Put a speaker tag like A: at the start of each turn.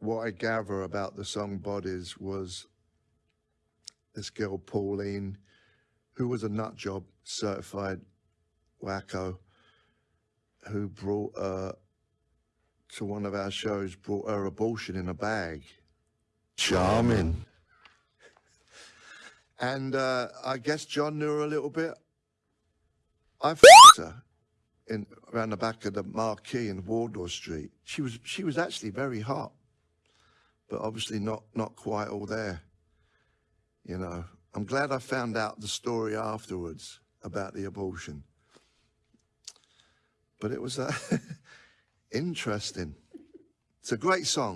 A: what I gather about the song Bodies was this girl, Pauline, who was a nut job certified wacko, who brought her to one of our shows, brought her abortion in a bag. Charming. And uh, I guess John knew her a little bit. I f***ed her in around the back of the marquee in Wardour Street. She was she was actually very hot, but obviously not not quite all there. You know, I'm glad I found out the story afterwards about the abortion. But it was uh, interesting. It's a great song.